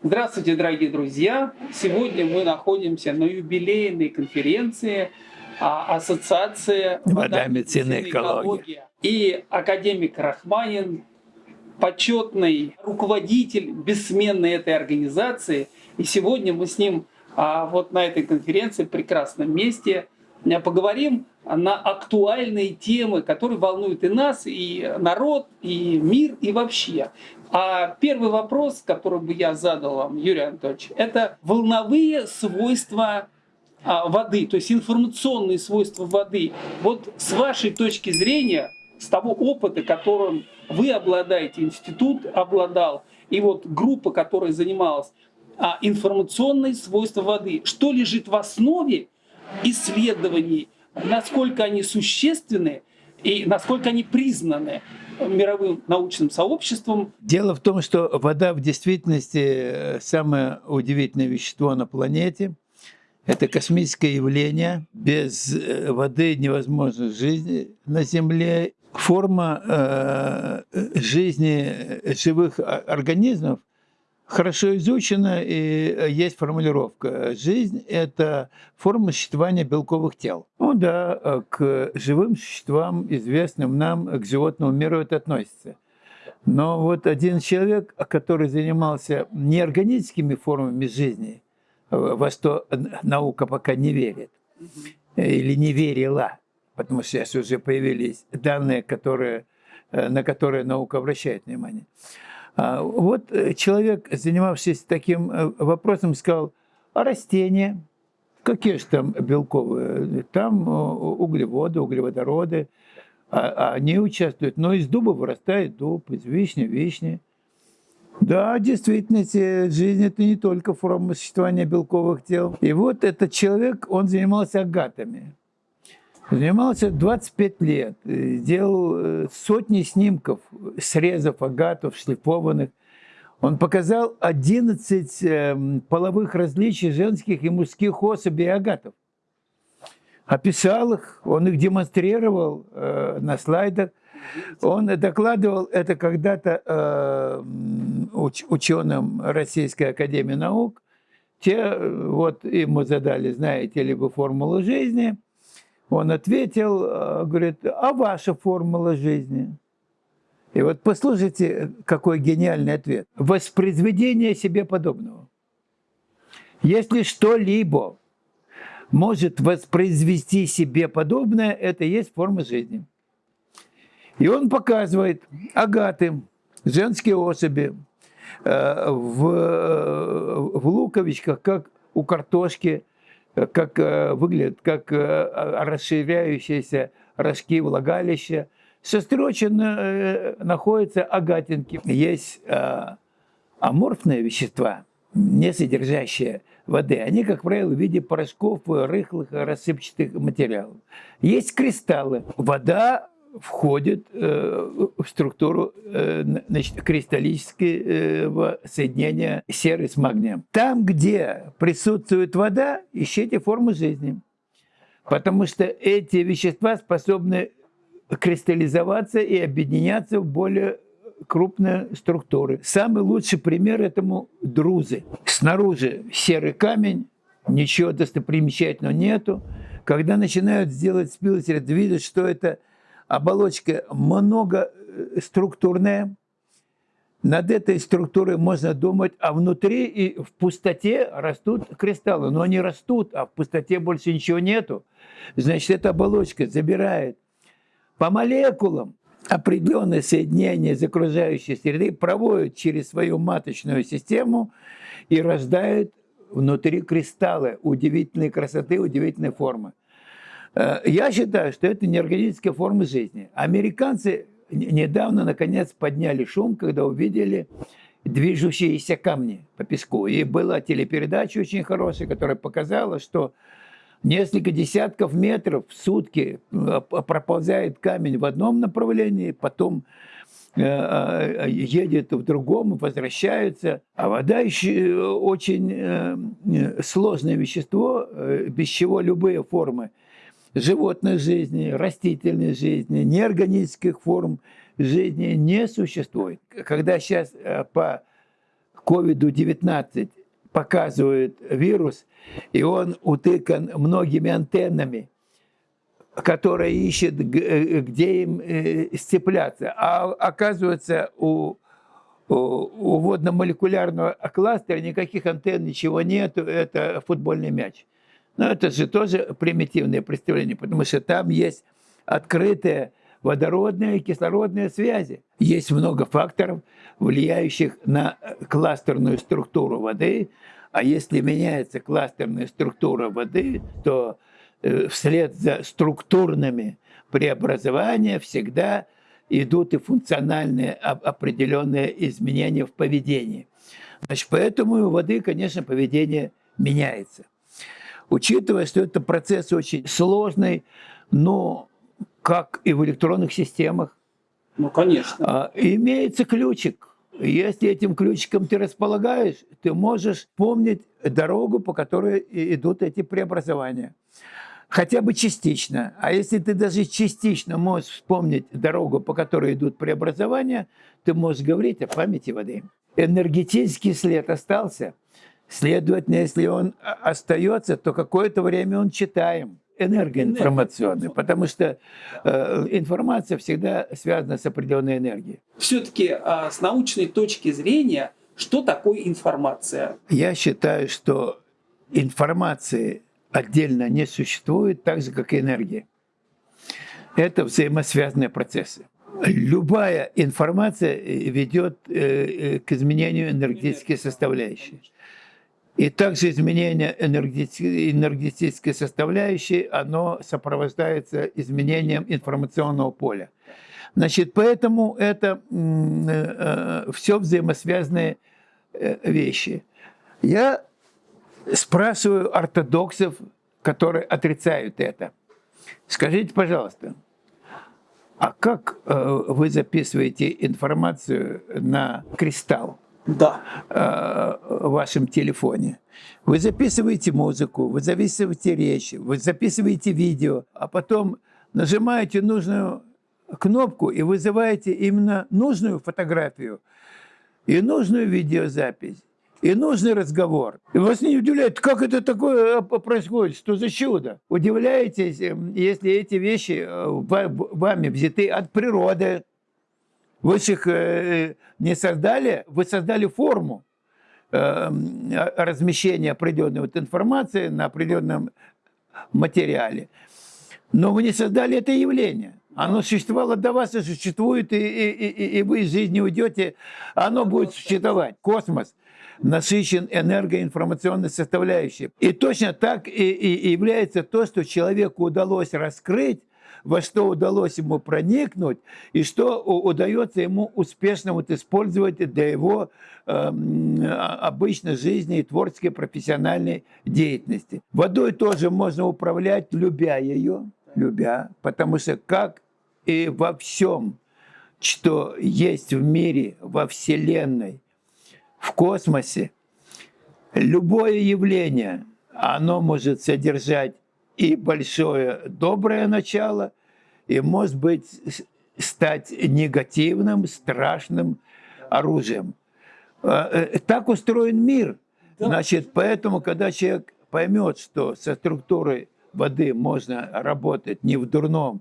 Здравствуйте, дорогие друзья! Сегодня мы находимся на юбилейной конференции а, Ассоциации вода, медицина, экология. И академик Рахманин, почетный руководитель, бессменной этой организации. И сегодня мы с ним а, вот на этой конференции, в прекрасном месте, поговорим на актуальные темы, которые волнуют и нас, и народ, и мир, и вообще. А первый вопрос, который бы я задал вам, Юрий Анатольевич, это волновые свойства а, воды, то есть информационные свойства воды. Вот с вашей точки зрения, с того опыта, которым вы обладаете, институт обладал, и вот группа, которая занималась, а, информационные свойства воды, что лежит в основе исследований, насколько они существенны и насколько они признаны мировым научным сообществом. Дело в том, что вода в действительности э, самое удивительное вещество на планете. Это космическое явление. Без э, воды невозможна жизнь на Земле. Форма э, жизни живых организмов хорошо изучена, и э, есть формулировка. Жизнь – это форма существования белковых тел. Ну да, э, к живым существам, известным нам, к животному миру это относится. Но вот один человек, который занимался неорганическими формами жизни, э, во что наука пока не верит, или не верила, потому что сейчас уже появились данные, которые, на которые наука обращает внимание – вот э, человек, занимавшийся таким э, вопросом, сказал, а растения, какие же там белковые? Там э, углеводы, углеводороды, а, а они участвуют. Но из дуба вырастает дуб, из вишни – вишни. Да, действительно, жизнь – это не только форма существования белковых тел. И вот этот человек, он занимался агатами. Занимался 25 лет, делал э, сотни снимков, срезов агатов, шлифованных. Он показал 11 эм, половых различий женских и мужских особей агатов. Описал их, он их демонстрировал э, на слайдах. Он докладывал это когда-то э, уч ученым Российской Академии Наук. Те вот ему задали, знаете ли вы, формулу жизни – он ответил, э, говорит, а ваша формула жизни? И вот послушайте, какой гениальный ответ. Воспроизведение себе подобного. Если что-либо может воспроизвести себе подобное, это и есть форма жизни. И он показывает агаты, женские особи, э, в, э, в луковичках, как у картошки, как э, выглядят, как э, расширяющиеся рожки влагалища. Состроченно э, находятся агатинки. Есть аморфные вещества, не содержащие воды. Они, как правило, в виде порошков, рыхлых, рассыпчатых материалов. Есть кристаллы. Вода входит э, в структуру э, значит, кристаллического соединения серы с магнием. Там, где присутствует вода, ищите форму жизни. Потому что эти вещества способны кристаллизоваться и объединяться в более крупные структуры. Самый лучший пример этому – друзы. Снаружи серый камень, ничего достопримечательного нету. Когда начинают сделать спилсер, видят, что это оболочка многоструктурная. Над этой структурой можно думать, а внутри и в пустоте растут кристаллы. Но они растут, а в пустоте больше ничего нету. Значит, эта оболочка забирает по молекулам определенное соединение из окружающей среды, проводит через свою маточную систему и рождает внутри кристаллы удивительной красоты, удивительной формы. Э, я считаю, что это неорганическая форма жизни. Американцы недавно, наконец, подняли шум, когда увидели движущиеся камни по песку. И была телепередача очень хорошая, которая показала, что несколько десятков метров в сутки э, проползает камень в одном направлении, потом э, едет в другом, возвращается. А вода еще очень сложное вещество, без чего любые формы животной жизни, растительной жизни, неорганических форм жизни не существует. Когда сейчас э, по COVID-19 показывает вирус, и он утыкан многими антеннами, которые ищет, э, где им э, сцепляться. А оказывается, у, у водно-молекулярного кластера никаких антенн, ничего нет, это футбольный мяч. Но это же тоже примитивное представление, потому что там есть открытые водородные и кислородные связи. Есть много факторов, влияющих на кластерную структуру воды, а если меняется кластерная структура воды, то э, вслед за структурными преобразованиями всегда идут и функциональные определенные изменения в поведении. Значит, поэтому у воды, конечно, поведение меняется. Учитывая, что это процесс очень сложный, но как и в электронных системах, ну, конечно. А, имеется ключик. Если этим ключиком ты располагаешь, ты можешь помнить дорогу, по которой идут эти преобразования. Хотя бы частично. А если ты даже частично можешь вспомнить дорогу, по которой идут преобразования, ты можешь говорить о памяти воды. Энергетический след остался. Следовательно, если он остается, то какое-то время он читаем энергоинформационный, потому что э, информация всегда связана с определенной энергией. Все-таки э, с научной точки зрения, что такое информация? Я считаю, что информации отдельно не существует, так же, как и энергия. Это взаимосвязанные процессы. Любая информация ведет э, э, к изменению энергетической составляющей. И также изменение энергетической составляющей, оно сопровождается изменением информационного поля. Значит, поэтому это э, э, все взаимосвязанные э, вещи. Я спрашиваю ортодоксов, которые отрицают это. Скажите, пожалуйста, а как вы записываете информацию на кристалл? Да. э, в вашем телефоне. Вы записываете музыку, вы записываете речь, вы записываете видео, а потом нажимаете нужную кнопку и вызываете именно нужную фотографию и нужную видеозапись и нужный разговор. И вас не удивляет, как это такое э, происходит, что за чудо. Удивляетесь, эм, если эти вещи э, вами взяты от природы, вы же их э, не создали, вы создали форму э, размещения определенной вот информации на определенном материале. Но вы не создали это явление. Оно существовало до вас и существует, и, и, и, и вы из жизни уйдете, оно будет существовать. Космос насыщен энергоинформационной составляющей. И точно так и, и является то, что человеку удалось раскрыть во что удалось ему проникнуть и что удается ему успешно вот использовать для его э, обычной жизни и творческой профессиональной деятельности. Водой тоже можно управлять, любя ее, любя, потому что как и во всем, что есть в мире, во Вселенной, в космосе, любое явление, оно может содержать и большое доброе начало, и, может быть, стать негативным, страшным оружием. А, э, так устроен мир. Значит, поэтому, когда человек поймет, что со структурой воды можно работать не в дурном,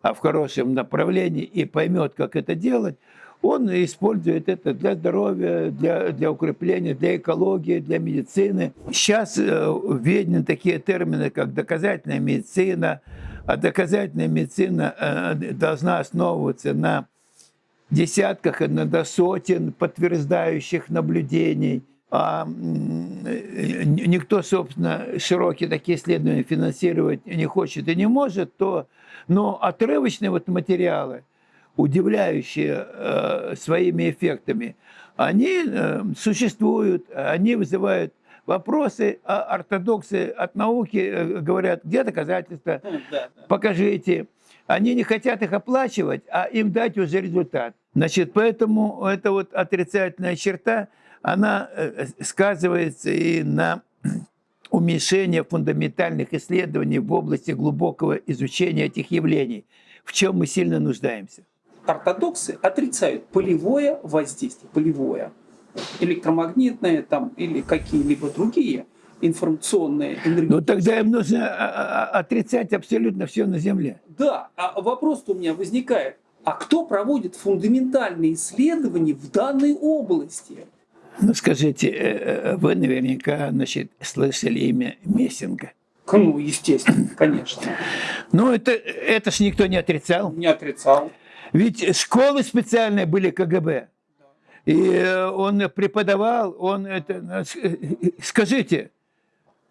а в хорошем направлении, и поймет, как это делать, он использует это для здоровья, для, для укрепления, для экологии, для медицины. Сейчас э, введены такие термины, как доказательная медицина, а доказательная медицина э, должна основываться на десятках, иногда сотен подтверждающих наблюдений. А никто, собственно, широкие такие исследования финансировать не хочет и не может, то, но отрывочные вот материалы – удивляющие э, своими эффектами, они э, существуют, они вызывают вопросы, а ортодоксы от науки э, говорят, где доказательства, покажите. Они не хотят их оплачивать, а им дать уже результат. Значит, поэтому эта вот отрицательная черта, она сказывается и на уменьшение фундаментальных исследований в области глубокого изучения этих явлений, в чем мы сильно нуждаемся ортодоксы отрицают полевое воздействие, полевое. электромагнитные там, или какие-либо другие информационные, Ну энергетические. тогда им нужно а, а, отрицать абсолютно все на Земле. Да, а вопрос у меня возникает. А кто проводит фундаментальные исследования в данной области? Ну скажите, э, э, вы наверняка значит, слышали имя Мессинга. Ну, естественно, конечно. Ну это, это ж никто не отрицал. Не отрицал. Ведь школы специальные были КГБ. И э, он преподавал, он это... э, Скажите,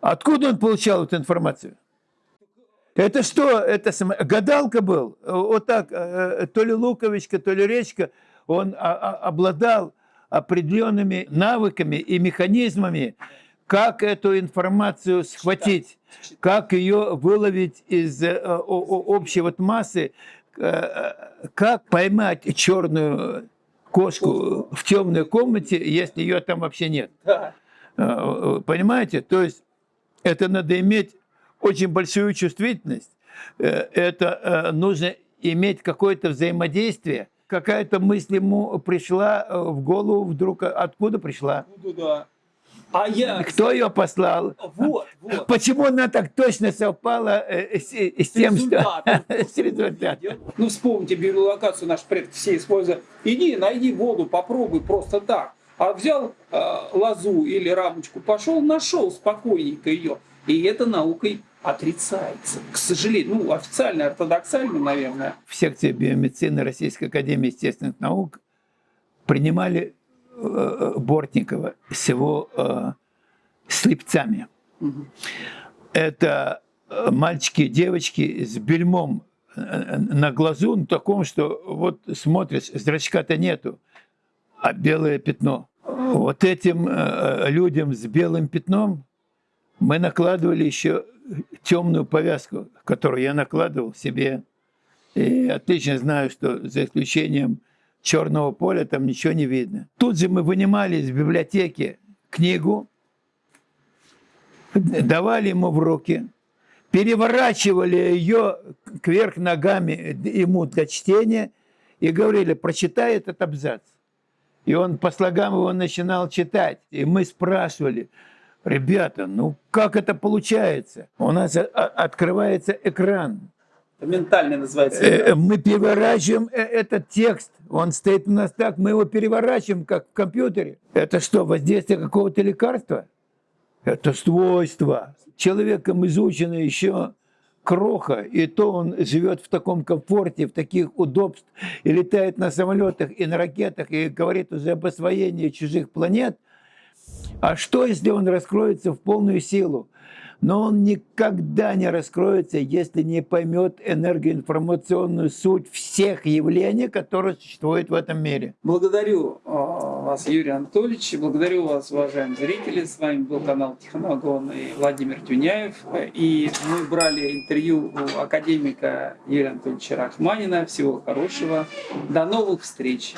откуда он получал эту информацию? Это что? Это сам- гадалка был? Вот так, э, то ли луковичка, то ли речка, он а- а- обладал определенными навыками и механизмами, как эту информацию схватить, как ее выловить из э, общей вот массы, э, как поймать черную кошку в темной комнате, если ее там вообще нет. Э, Понимаете? То есть это надо иметь очень большую чувствительность. Э, Это э, нужно иметь какое-то взаимодействие. Какая-то мысль ему пришла э, в голову вдруг. Откуда пришла? Буду, да. А я... Кто ее послал? Вот, вот. Почему она так точно совпала э, с, с тем, что... С результатом. Ну, вспомните биолокацию наших предков все используют. Иди, найди воду, попробуй просто так. А взял э, лозу или рамочку, пошел, нашел спокойненько ее. И это наукой отрицается. К сожалению, ну, официально, ортодоксально, наверное. в секции биомедицины Российской Академии Естественных Наук принимали э, Бортникова с его э, слепцами. Это э, мальчики и девочки с бельмом э, на глазу, на таком, что вот смотришь, зрачка-то нету, а белое пятно. Вот этим э, людям с белым пятном мы накладывали еще темную повязку, которую я накладывал себе. И отлично знаю, что за исключением черного поля там ничего не видно. Тут же мы вынимали из библиотеки книгу, давали ему в руки, переворачивали ее кверх ногами ему для чтения и говорили, прочитай этот абзац. И он по слогам его начинал читать. И мы спрашивали, ребята, ну как это получается? У нас а- открывается экран, Это ментально называется. Э, мы переворачиваем э, этот текст, он стоит у нас так, мы его переворачиваем, как в компьютере. Это что, воздействие какого-то лекарства? Это свойство. Человеком изучено еще кроха, и то он живет в таком комфорте, в таких удобствах, и летает на самолетах и на ракетах, и говорит уже об освоении чужих планет. А что, если он раскроется в полную силу? Но он никогда не раскроется, если не поймет энергоинформационную суть всех явлений, которые существуют в этом мире. Благодарю э, вас, Юрий Анатольевич, благодарю вас, уважаемые зрители. С вами был канал Тихоногон и Владимир Тюняев. И мы брали интервью у академика Юрия Анатольевича Рахманина. Всего хорошего. До новых встреч.